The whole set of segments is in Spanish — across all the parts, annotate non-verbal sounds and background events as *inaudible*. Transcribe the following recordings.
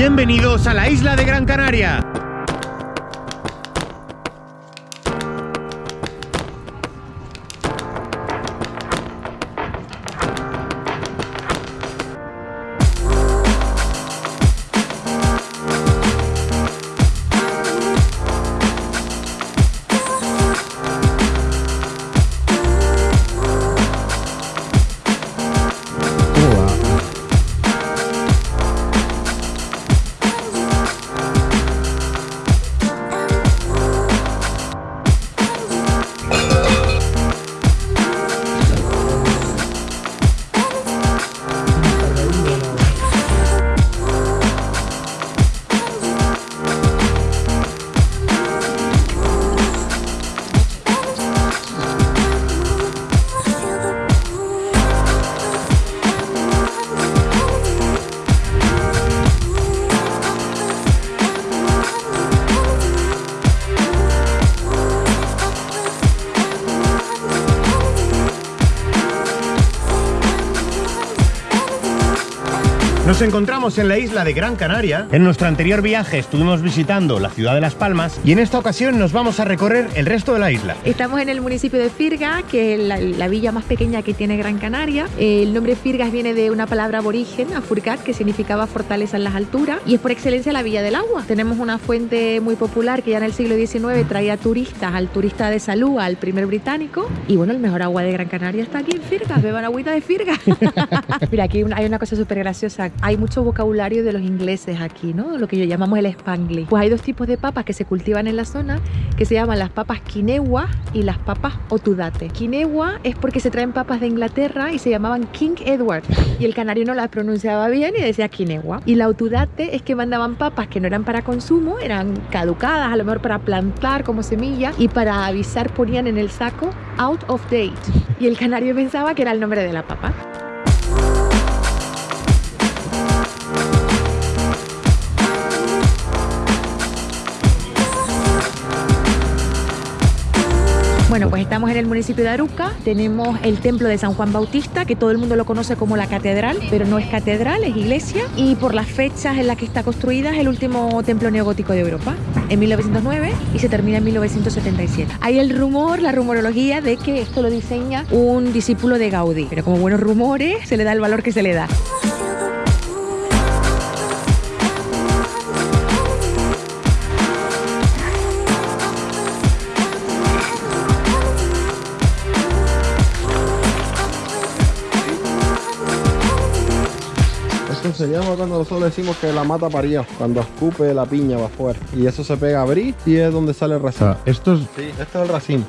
Bienvenidos a la isla de Gran Canaria. Nos encontramos en la isla de Gran Canaria. En nuestro anterior viaje estuvimos visitando la ciudad de Las Palmas y en esta ocasión nos vamos a recorrer el resto de la isla. Estamos en el municipio de Firga, que es la, la villa más pequeña que tiene Gran Canaria. El nombre Firgas viene de una palabra aborigen, afurcat, que significaba fortaleza en las alturas y es por excelencia la villa del agua. Tenemos una fuente muy popular que ya en el siglo XIX traía turistas, al turista de salud, al primer británico. Y bueno, el mejor agua de Gran Canaria está aquí en Firgas, beban agüita de Firgas. *laughs* Mira, aquí hay una cosa súper graciosa hay mucho vocabulario de los ingleses aquí, ¿no? Lo que yo llamamos el spanglish. Pues hay dos tipos de papas que se cultivan en la zona que se llaman las papas quinegua y las papas otudate. Quinegua es porque se traen papas de Inglaterra y se llamaban King Edward y el canario no las pronunciaba bien y decía quinegua. Y la otudate es que mandaban papas que no eran para consumo, eran caducadas, a lo mejor para plantar como semilla y para avisar ponían en el saco out of date. Y el canario pensaba que era el nombre de la papa. Bueno, pues estamos en el municipio de Aruca, tenemos el templo de San Juan Bautista, que todo el mundo lo conoce como la catedral, pero no es catedral, es iglesia, y por las fechas en las que está construida es el último templo neogótico de Europa, en 1909 y se termina en 1977. Hay el rumor, la rumorología de que esto lo diseña un discípulo de Gaudí, pero como buenos rumores se le da el valor que se le da. Se llama cuando nosotros decimos que la mata paría, cuando escupe la piña va afuera. Y eso se pega a abrir y es donde sale el racimo. esto es... Sí, este es el racimo.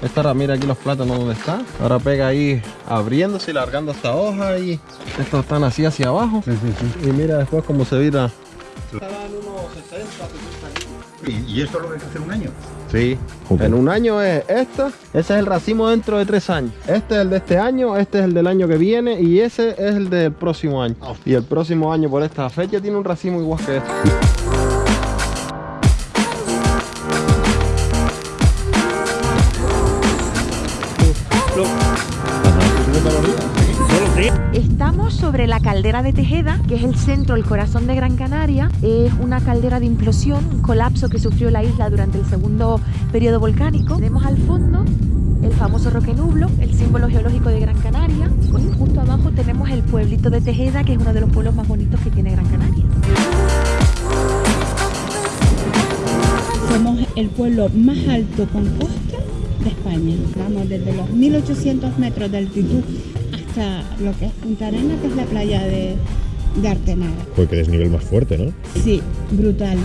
Esta ahora mira aquí los plátanos donde está. Ahora pega ahí abriéndose y largando esta hoja y estos están así hacia abajo. Sí, sí, sí. Y mira después cómo se vira. ¿Y, y esto lo ves hace un año? Sí, en un año es esta, ese es el racimo dentro de tres años. Este es el de este año, este es el del año que viene y ese es el del próximo año. Y el próximo año por esta fecha tiene un racimo igual que este. Estamos sobre la caldera de Tejeda, que es el centro, el corazón de Gran Canaria. Es una caldera de implosión, un colapso que sufrió la isla durante el segundo periodo volcánico. Tenemos al fondo el famoso Roque Nublo, el símbolo geológico de Gran Canaria. Y justo abajo tenemos el pueblito de Tejeda, que es uno de los pueblos más bonitos que tiene Gran Canaria. Somos el pueblo más alto con costa de España. Vamos desde los 1800 metros de altitud hasta lo que es Punta Arena, que es la playa de, de Artenara. Pues que desnivel más fuerte, ¿no? Sí, brutal.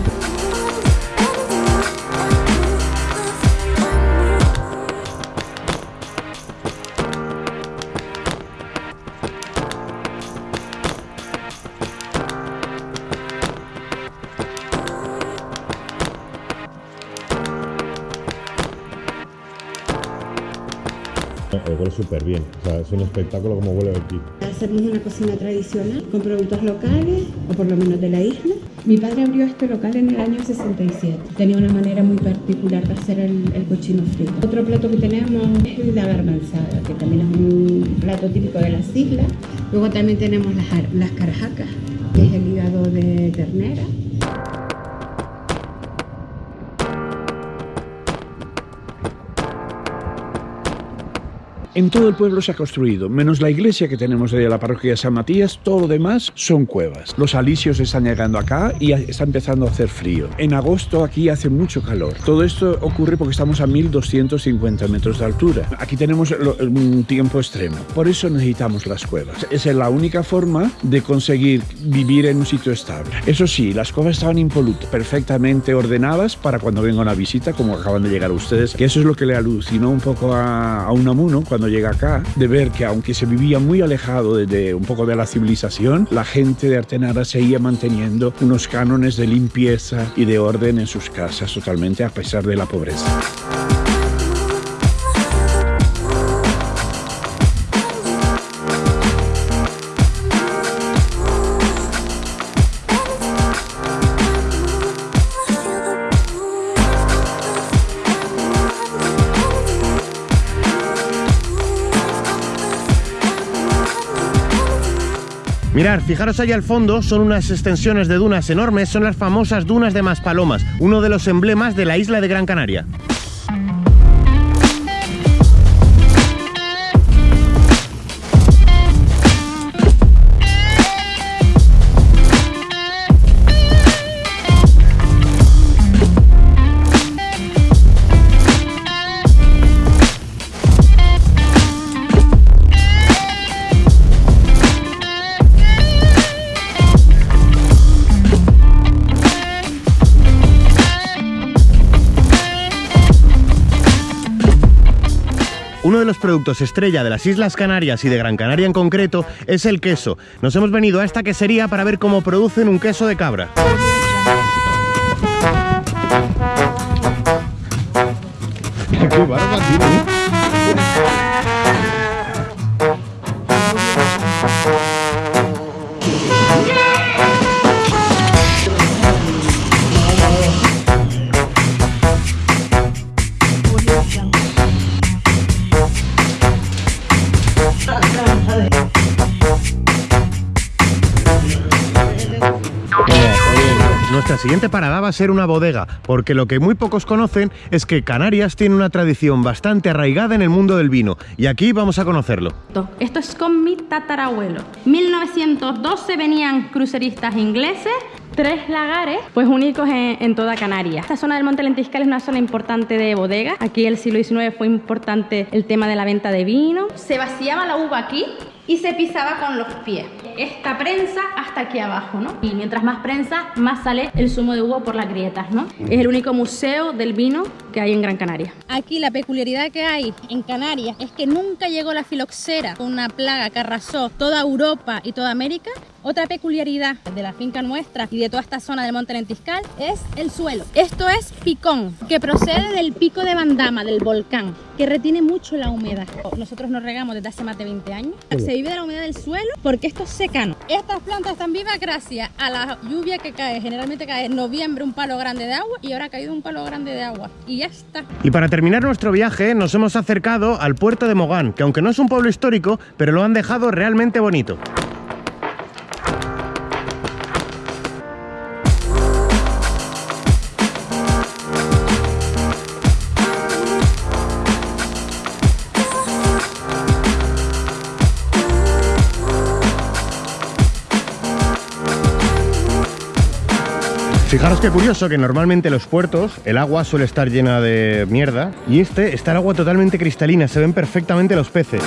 Huele súper bien. O sea, es un espectáculo como huele aquí. Hacemos una cocina tradicional con productos locales, o por lo menos de la isla. Mi padre abrió este local en el año 67. Tenía una manera muy particular de hacer el, el cochino frito. Otro plato que tenemos es la garbanzada, que también es un plato típico de las islas. Luego también tenemos las, las carajacas, que es el hígado de ternera. En todo el pueblo se ha construido, menos la iglesia que tenemos de la parroquia de San Matías, todo lo demás son cuevas. Los alisios están llegando acá y está empezando a hacer frío. En agosto aquí hace mucho calor. Todo esto ocurre porque estamos a 1250 metros de altura. Aquí tenemos un tiempo extremo. Por eso necesitamos las cuevas. Esa es la única forma de conseguir vivir en un sitio estable. Eso sí, las cuevas estaban impolutas, perfectamente ordenadas para cuando venga una visita, como acaban de llegar ustedes, que eso es lo que le alucinó un poco a, a Unamuno cuando llega acá, de ver que aunque se vivía muy alejado de, un poco de la civilización, la gente de Artenara seguía manteniendo unos cánones de limpieza y de orden en sus casas totalmente a pesar de la pobreza. Mirar, fijaros allá al fondo, son unas extensiones de dunas enormes, son las famosas dunas de Maspalomas, uno de los emblemas de la isla de Gran Canaria. Los productos estrella de las Islas Canarias y de Gran Canaria en concreto es el queso. Nos hemos venido a esta quesería para ver cómo producen un queso de cabra. *laughs* Nuestra siguiente parada va a ser una bodega, porque lo que muy pocos conocen es que Canarias tiene una tradición bastante arraigada en el mundo del vino, y aquí vamos a conocerlo. Esto es con mi tatarabuelo. 1912 venían cruceristas ingleses tres lagares, pues únicos en, toda Canarias. Esta zona del Monte Lentiscal es una zona importante de bodega. Aquí el siglo XIX fue importante el tema de la venta de vino. Se vaciaba la uva aquí y se pisaba con los pies. Esta prensa hasta aquí abajo, ¿no? Y mientras más prensa, más sale el zumo de uva por las grietas, ¿no? Es el único museo del vino que hay en Gran Canaria. Aquí la peculiaridad que hay en Canarias es que nunca llegó la filoxera, una plaga que arrasó toda Europa y toda América otra peculiaridad de la finca nuestra y de toda esta zona del Monte Lentiscal es el suelo. Esto es picón, que procede del pico de Bandama, del volcán, que retiene mucho la humedad. Nosotros nos regamos desde hace más de 20 años. Se vive de la humedad del suelo porque esto es secano. Estas plantas están vivas gracias a la lluvia que cae. Generalmente cae en noviembre un palo grande de agua y ahora ha caído un palo grande de agua. Y ya está. Y para terminar nuestro viaje nos hemos acercado al puerto de Mogán, que aunque no es un pueblo histórico, pero lo han dejado realmente bonito. Fijaros qué curioso que normalmente en los puertos el agua suele estar llena de mierda y este está el agua totalmente cristalina, se ven perfectamente los peces.